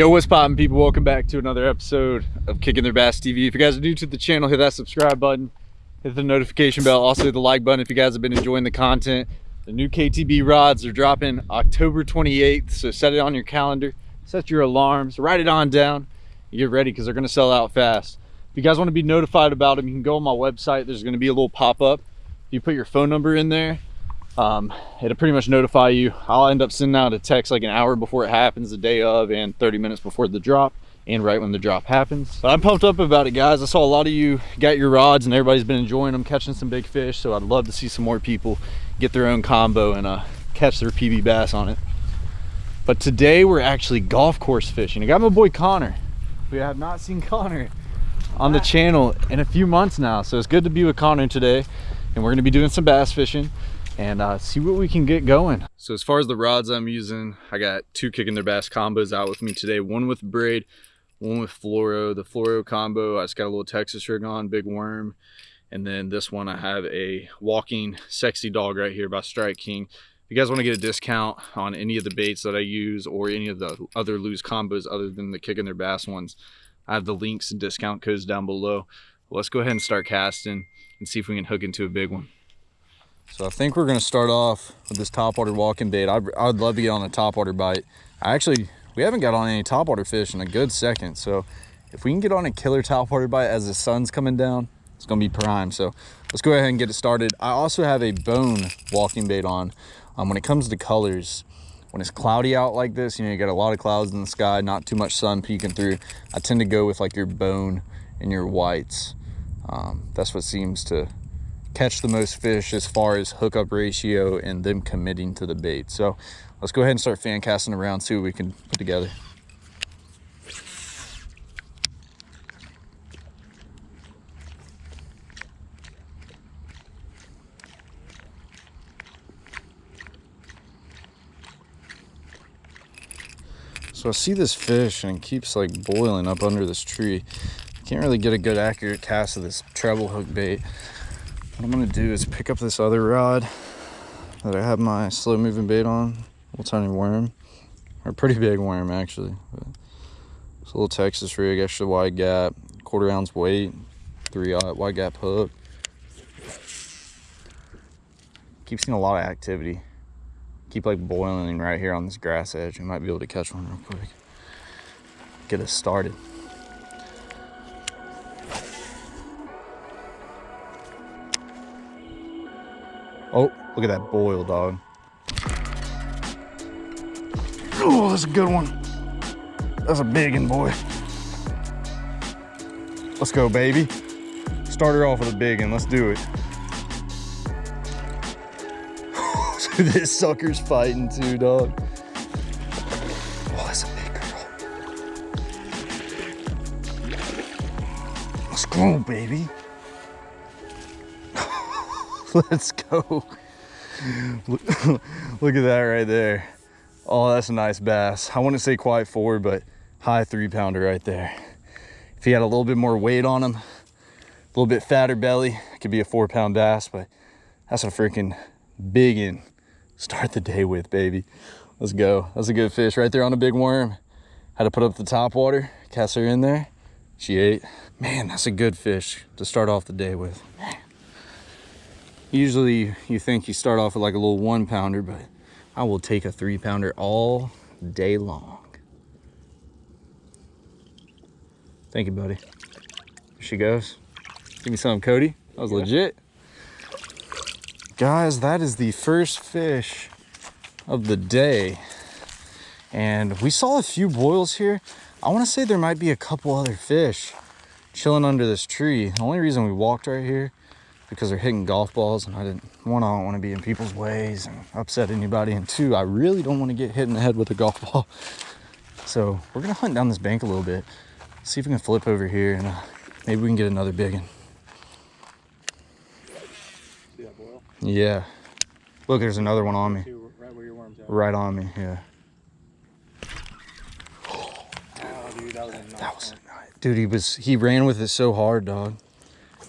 Yo, what's poppin' people? Welcome back to another episode of Kicking Their Bass TV. If you guys are new to the channel, hit that subscribe button, hit the notification bell, also hit the like button if you guys have been enjoying the content. The new KTB rods are dropping October 28th, so set it on your calendar, set your alarms, write it on down, you get ready because they're gonna sell out fast. If you guys wanna be notified about them, you can go on my website. There's gonna be a little pop-up. You put your phone number in there, um, it'll pretty much notify you. I'll end up sending out a text like an hour before it happens, the day of, and 30 minutes before the drop, and right when the drop happens. But I'm pumped up about it, guys. I saw a lot of you got your rods, and everybody's been enjoying them, catching some big fish. So I'd love to see some more people get their own combo and uh, catch their PB bass on it. But today we're actually golf course fishing. I got my boy Connor. We have not seen Connor on the channel in a few months now, so it's good to be with Connor today. And we're gonna be doing some bass fishing and uh, see what we can get going. So as far as the rods I'm using, I got two kicking their bass combos out with me today. One with braid, one with fluoro. The fluoro combo, I just got a little Texas rig on, big worm. And then this one, I have a walking sexy dog right here by Strike King. If you guys want to get a discount on any of the baits that I use or any of the other Lew's combos other than the kicking their bass ones, I have the links and discount codes down below. Let's go ahead and start casting and see if we can hook into a big one. So I think we're gonna start off with this topwater walking bait. I'd, I'd love to get on a topwater bite. I actually, we haven't got on any topwater fish in a good second. So if we can get on a killer topwater bite as the sun's coming down, it's gonna be prime. So let's go ahead and get it started. I also have a bone walking bait on. Um, when it comes to colors, when it's cloudy out like this, you know, you got a lot of clouds in the sky, not too much sun peeking through. I tend to go with like your bone and your whites. Um, that's what seems to catch the most fish as far as hookup ratio and them committing to the bait. So let's go ahead and start fan casting around, see what we can put together. So I see this fish and it keeps like boiling up under this tree. Can't really get a good accurate cast of this treble hook bait. What I'm gonna do is pick up this other rod that I have my slow moving bait on, little tiny worm, or pretty big worm actually. But it's a little Texas rig, extra wide gap, quarter ounce weight, three uh, wide gap hook. Keep seeing a lot of activity. Keep like boiling right here on this grass edge. I might be able to catch one real quick. Get us started. Oh, look at that boil, dog. Oh, that's a good one. That's a big one, boy. Let's go, baby. Start her off with a big one. Let's do it. this sucker's fighting too, dog. Oh, that's a big girl. Let's go, baby. Let's go. Look, at that right there. Oh, that's a nice bass. I wouldn't say quite four, but high three pounder right there. If he had a little bit more weight on him, a little bit fatter belly, it could be a four pound bass, but that's a freaking big one. Start the day with, baby. Let's go. That's a good fish right there on a big worm. Had to put up the top water, cast her in there. She ate. Man, that's a good fish to start off the day with. Usually you think you start off with like a little one pounder, but I will take a three pounder all day long. Thank you, buddy. Here she goes. Give me some, Cody. That was yeah. legit. Guys, that is the first fish of the day. And we saw a few boils here. I want to say there might be a couple other fish chilling under this tree. The only reason we walked right here because they're hitting golf balls and I didn't one I don't want to be in people's ways and upset anybody and two I really don't want to get hit in the head with a golf ball. So we're gonna hunt down this bank a little bit see if we can flip over here and uh, maybe we can get another big one. Yeah. Look there's another one on me. Right, on me yeah. Oh, dude, that was, that was dude he was he ran with it so hard dog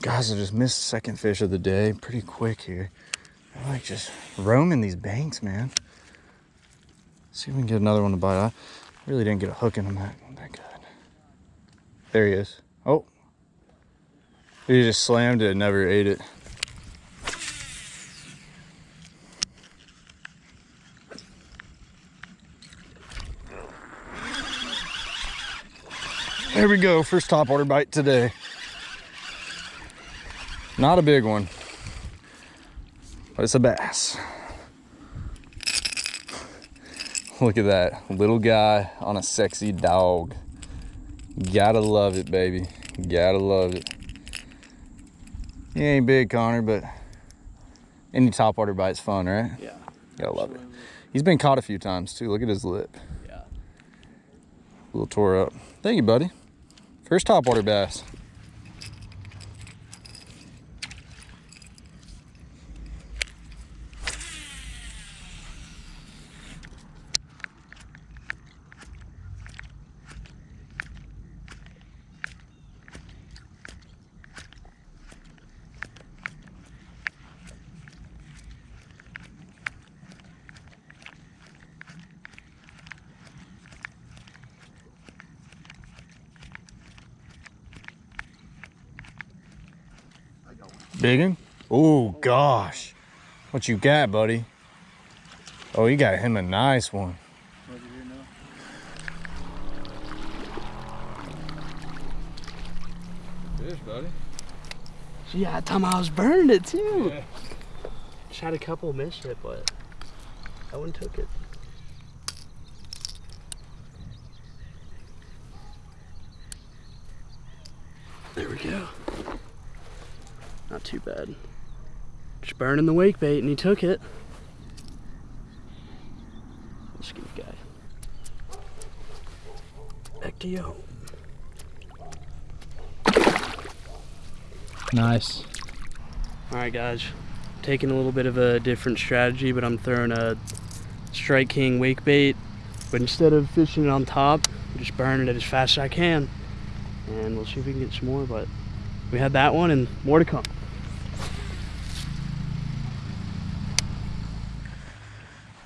Guys, I just missed second fish of the day pretty quick here. I like just roaming these banks, man. See if we can get another one to bite. I Really didn't get a hook in him that, that good. There he is. Oh. He just slammed it and never ate it. There we go, first top water bite today. Not a big one, but it's a bass. Look at that, little guy on a sexy dog. Gotta love it, baby. Gotta love it. He ain't big, Connor, but any topwater bite's fun, right? Yeah. Gotta love it. He's been caught a few times too. Look at his lip. Yeah. A little tore up. Thank you, buddy. First topwater bass. Big one? Oh gosh. What you got, buddy? Oh, you got him a nice one. Fish, buddy. Yeah, that time I was burning it too. Yeah. Just had a couple miss it, but that one took it. There we go. Not too bad. Just burning the wake bait and he took it. Let's give guy. Back to you. Nice. All right, guys. Taking a little bit of a different strategy, but I'm throwing a Strike King wake bait. But instead of fishing it on top, I'm just burning it as fast as I can. And we'll see if we can get some more, but we had that one and more to come.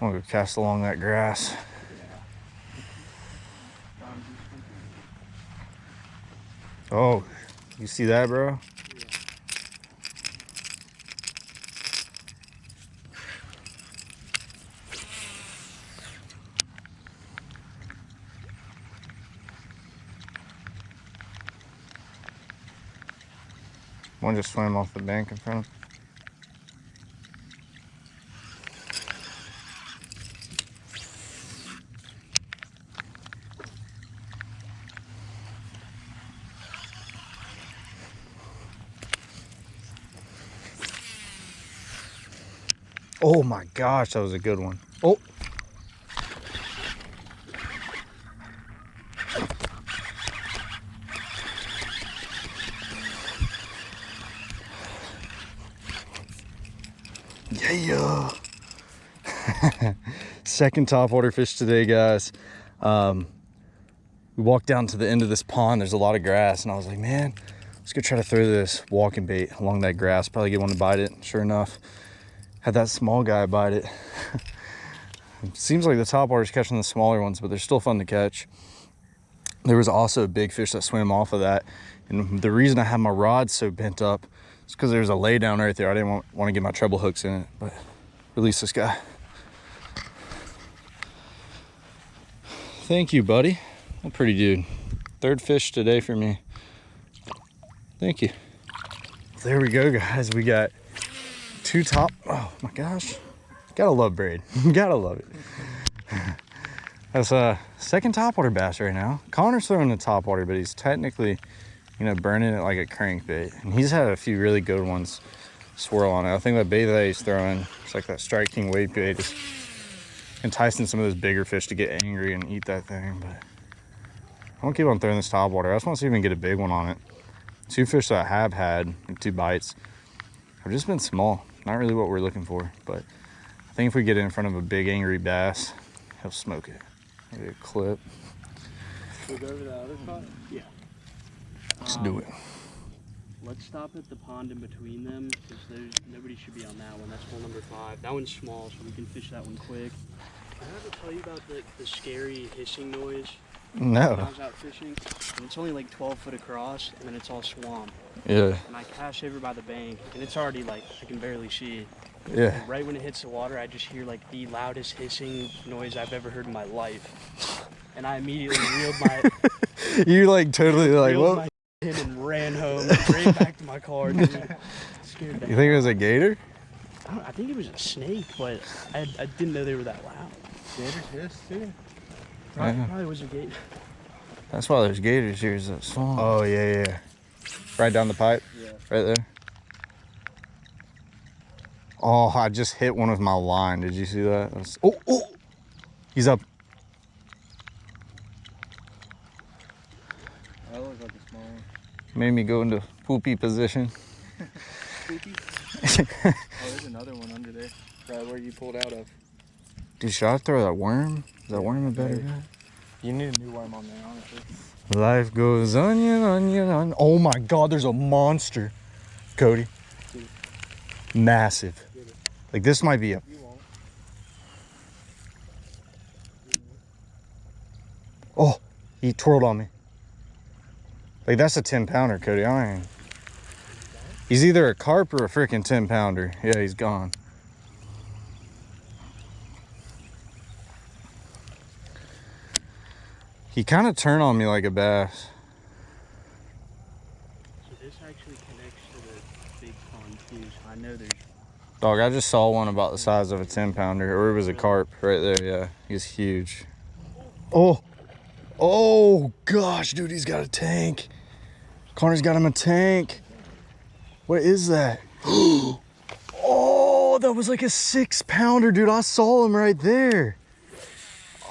I'm gonna go cast along that grass. Oh, you see that, bro? One just swam off the bank in front of Oh my gosh, that was a good one. Oh. Yeah. Second top water fish today, guys. Um, we walked down to the end of this pond. There's a lot of grass, and I was like, man, let's go try to throw this walking bait along that grass. Probably get one to bite it. Sure enough, had that small guy bite it. seems like the top water's catching the smaller ones, but they're still fun to catch. There was also a big fish that swam off of that. And the reason I had my rod so bent up is because there was a lay down right there. I didn't want, want to get my treble hooks in it, but release this guy. Thank you, buddy. Well, pretty dude. Third fish today for me. Thank you. There we go, guys. We got two top. Oh my gosh. Gotta love braid. Gotta love it. That's a second topwater bass right now. Connor's throwing the topwater, but he's technically, you know, burning it like a crankbait. And he's had a few really good ones swirl on it. I think that bait that he's throwing, it's like that Strike King wake bait, is enticing some of those bigger fish to get angry and eat that thing. But I'm gonna keep on throwing this topwater. I just want to see if we can get a big one on it. Two fish that I have had, two bites, have just been small. Not really what we're looking for, but I think if we get it in front of a big angry bass, he'll smoke it. Maybe a clip. We'll go over the other spot? Yeah. Let's do it. Um, let's stop at the pond in between them because there's nobody should be on that one. That's hole number five. That one's small, so we can fish that one quick. Can I ever tell you about the, the scary hissing noise No. when I was out fishing? And it's only like 12 foot across, and then it's all swamp. Yeah. And I cast over by the bank, and it's already like I can barely see. Yeah. And right when it hits the water, I just hear like the loudest hissing noise I've ever heard in my life. And I immediately reeled my You like totally like what? my in and ran home, straight back to my car. Dude. Scared the You think it was a gator? I, don't, I think it was a snake, but I, I didn't know they were that loud. Gators hiss too. Probably, Yeah. probably was a gate. That's why there's gators here. Is that swamp? Oh yeah, yeah. Right down the pipe. Yeah. Right there. Oh, I just hit one of my line. Did you see that? That's- oh, oh, he's up. That looks like a small one. Made me go into poopy position. Spooky. oh, there's another one under there. Right where you pulled out of. Dude, should I throw that worm? Is that worm a better guy? You need a new worm on there, honestly. Life goes onion, onion, onion. Oh my God, there's a monster, Cody. Massive. Like this might be a. Oh, he twirled on me. Like that's a 10 pounder, Cody. I ain't. He's either a carp or a freaking 10 pounder. Yeah, he's gone. He kind of turned on me like a bass. So this actually connects to the big pond too. So I know there's Dog, I just saw one about the size of a 10 pounder, or it was a carp right there. Yeah, he's huge. Oh, oh gosh, dude, he's got a tank. Connor's got him a tank. What is that? Oh, that was like a six pounder, dude. I saw him right there.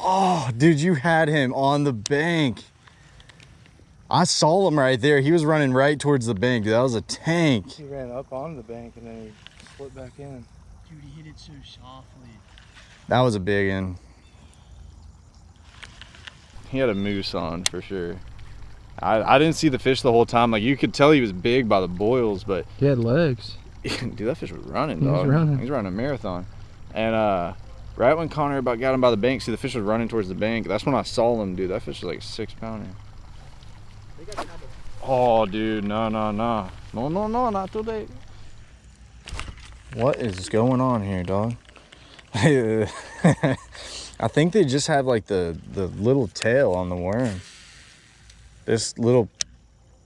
Oh, dude, you had him on the bank. I saw him right there. He was running right towards the bank. Dude, that was a tank. He ran up onto the bank and then he slipped back in. dude, he hit it so softly. That was a big one. He had a moose on for sure. I, I didn't see the fish the whole time. Like you could tell he was big by the boils, but He had legs. dude, that fish was running, He was dog. running. He's running a marathon. And uh right when Connor about got him by the bank, see the fish was running towards the bank. That's when I saw him, dude. That fish was like six pounder. Oh dude, no no no. No no no, not today. What is going on here, dog? I think they just have like the the little tail on the worm. This little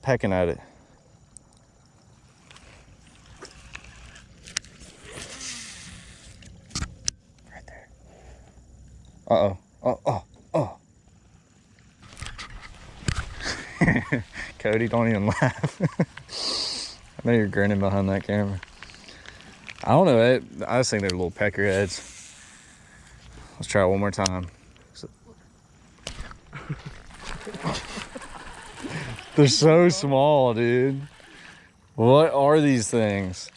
pecking at it. Uh oh. Oh oh. Cody, don't even laugh. I know you're grinning behind that camera. I don't know. I just think they're little peckerheads. Let's try it one more time. They're so small, dude. What are these things?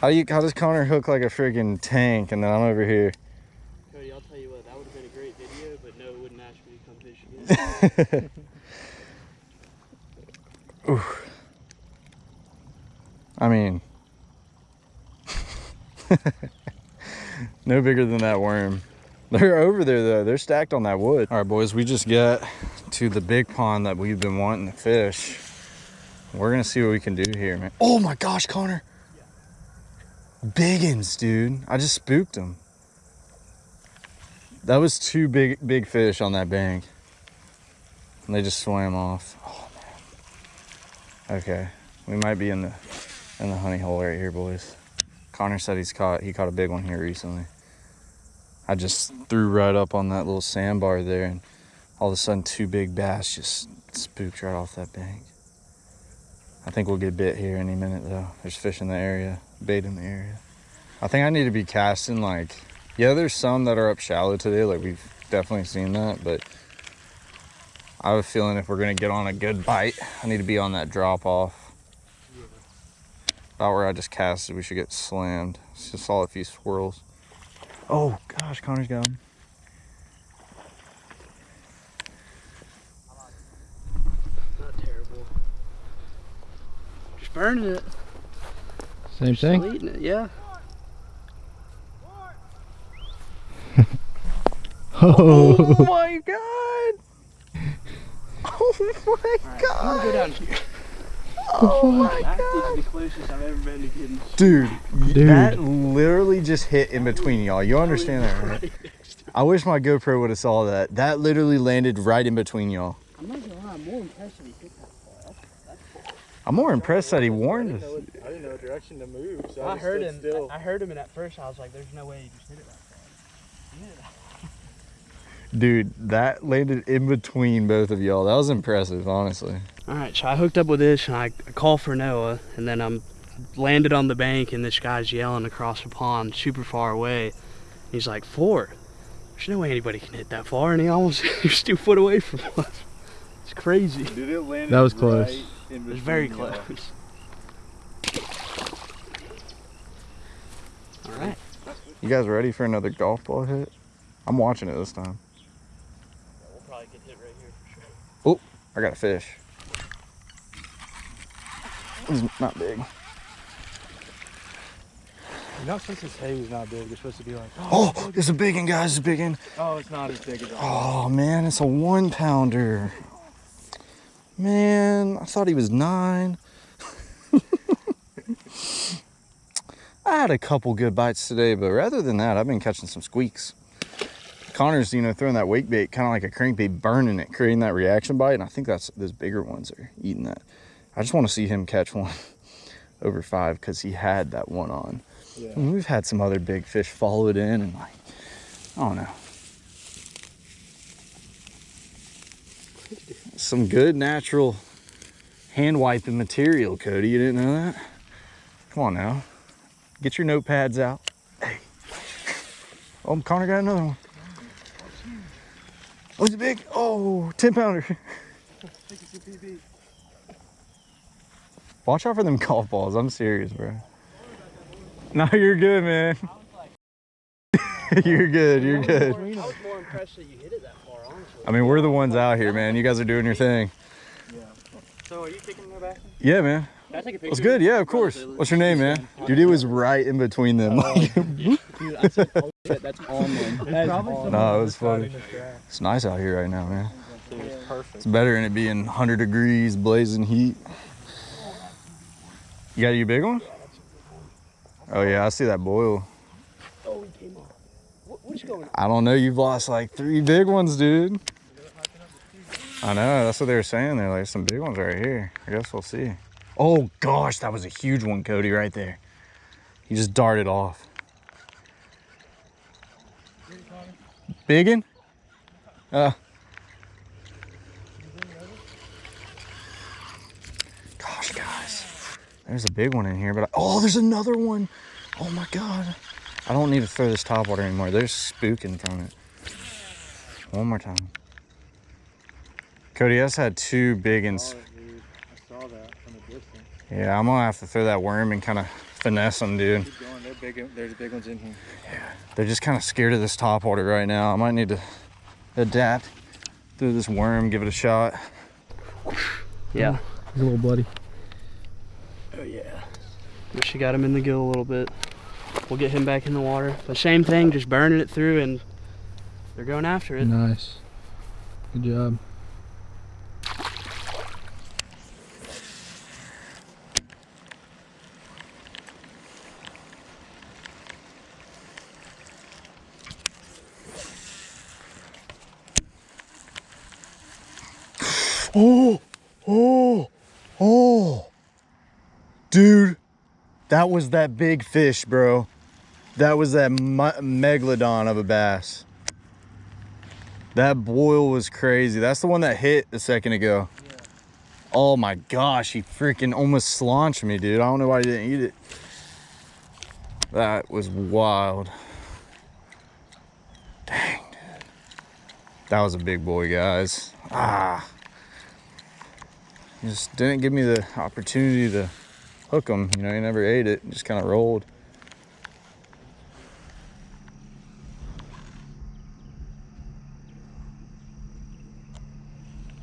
How do you? How does Connor hook like a freaking tank, and then I'm over here? Cody, I'll tell you what, that would have been a great video, but no, it wouldn't ask me again. I mean, no bigger than that worm. They're over there though. They're stacked on that wood. All right, boys, we just got to the big pond that we've been wanting to fish. We're gonna see what we can do here, man. Oh my gosh, Connor. Biggins, dude. I just spooked him. That was two big, big fish on that bank. And they just swam off. Oh man. Okay, we might be in the in the honey hole right here, boys. Connor said he's caught he caught a big one here recently. I just threw right up on that little sandbar there, and all of a sudden two big bass just spooked right off that bank. I think we'll get bit here any minute though. There's fish in the area, bait in the area. I think I need to be casting like, yeah, there's some that are up shallow today. Like we've definitely seen that, but I have a feeling if we're gonna get on a good bite, I need to be on that drop off. About where I just casted, we should get slammed. Just saw a few swirls. Oh gosh, Connor's got him. Not terrible. Just burning it. Same Still eating it, yeah. Oh. oh my god! Oh my god I'm gonna go down here. Oh my That is the closest I've ever been to getting. Dude, Dude. that literally just hit in between y'all. You understand that, right? I wish my GoPro would have saw that. That literally landed right in between y'all. I'm not gonna lie, I'm more impressed that he hit that far. I'm more impressed that he warned us. I didn't know what direction to move, so I, I just heard stood him. Still. I heard him, and at first I was like, "There's no way he just hit it that far." He hit it that Dude, that landed in between both of y'all. That was impressive, honestly. All right, so I hooked up with this and I I call for Noah, and then I'm landed on the bank, and this guy's yelling across the pond, super far away. He's like, four. There's no way anybody can hit that far, and he almost he was two foot away from us. It's crazy. Dude, it landed That was close. right It was very close. All right. You guys ready for another golf ball hit? I'm watching it this time. We'll probably get hit right here for sure. I got a fish. He's not big. You're not supposed to say he's not big. You're supposed to be like, oh, oh, it's a big one, guys. It's a big one. oh, it's not as big as I Oh man, it's a one pounder. Man, I thought he was nine. I had a couple good bites today, but rather than that, I've been catching some squeaks. Connor's, you know, throwing that wake bait, kind of like a crankbait, burning it, creating that reaction bite, and I think that's those bigger ones are eating that. I just want to see him catch one over five because he had that one on. Yeah. And we've had some other big fish follow it in, and like, I don't know. Some good natural hand wiping material, Cody. You didn't know that? Come on now. Get your notepads out. Hey. Oh, Connor got another one. Oh, he's big. Oh, 10 pounder. Watch out for them golf balls. I'm serious, bro. No, you're good, man. you're good. You're good. I was more impressed that you hit it that far, honestly. I mean, we're the ones out here, man. You guys are doing your thing. So are you taking the back? Yeah, man. Can I take a picture? What's good? Yeah, of course. What's your name, man? Dude, it was right in between them. Oh. Dude, I said, that's on them. That's on No, it was funny. It's nice out here right now, man. It's perfect. It's better than it being 100 degrees, blazing heat. You got your big one? Oh yeah, I see that boil. Oh, he came off. What's going on? I don't know. You've lost like three big ones, dude. I know. That's what they were saying. They're like some big ones right here. I guess we'll see. Oh gosh, that was a huge one, Cody, right there. He just darted off. Biggin? Uh. Gosh, guys. There's a big one in here, but I, oh, there's another one. Oh my god. I don't need to throw this top water anymore. There's spooking from it. One more time. Cody has had two big and Oh, dude, I saw that from a distance. yeah, I'm gonna have to throw that worm and kind of finesse them, dude. Keep going. They're big. There's big ones in here. They're just kind of scared of this top water right now. I might need to adapt through this worm, give it a shot. Yeah. He's a little bloody. Oh yeah. Wish you got him in the gill a little bit. We'll get him back in the water. But same thing, just burning it through and they're going after it. Nice. Good job. Oh, oh, oh. Dude, that was that big fish, bro. That was that megalodon of a bass. That boil was crazy. That's the one that hit a second ago. Oh my gosh, he freaking almost slaunched me, dude. I don't know why he didn't eat it. That was wild. Dang, dude. That was a big boy, guys. Ah. Just didn't give me the opportunity to hook him. You know, he never ate it. Just kind of rolled.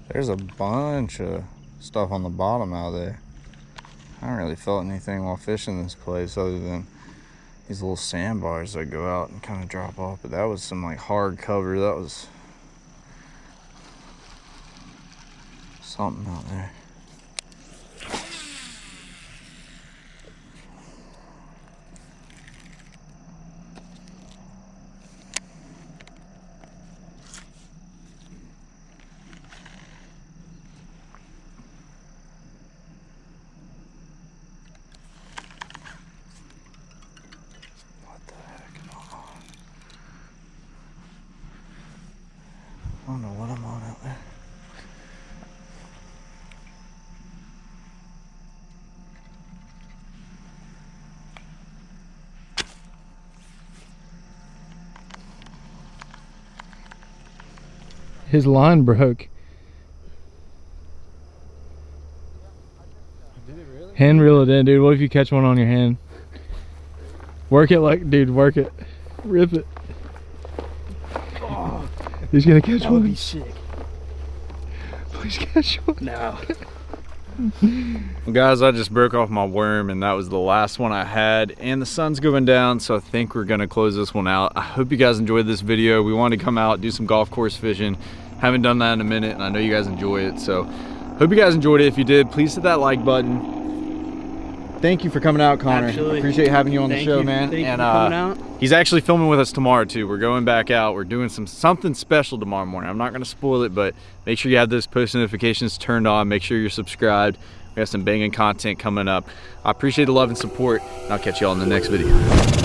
There's a bunch of stuff on the bottom out there. I haven't really felt anything while fishing this place other than these little sandbars that go out and kind of drop off. But that was some like hard cover. That was something out there. What the heck am I on? I don't know what I'm on out there. His line broke. Really? Hand reel it in, dude. What if you catch one on your hand? Work it like, dude. Work it. Rip it. He's gonna catch That would be sick. Please catch one. No. Well, guys, I just broke off my worm, and that was the last one I had. And the sun's going down, so I think we're gonna close this one out. I hope you guys enjoyed this video. We wanted to come out, do some golf course fishing. Haven't done that in a minute, and I know you guys enjoy it. So, hope you guys enjoyed it. If you did, please hit that like button. Thank you for coming out, Connor. Absolutely. Appreciate having you on Thank the show, you. man. Thank and you for uh, coming out. He's actually filming with us tomorrow too. We're going back out. We're doing some something special tomorrow morning. I'm not gonna spoil it, but make sure you have those post notifications turned on. Make sure you're subscribed. We have some banging content coming up. I appreciate the love and support. And I'll catch you all in the next video.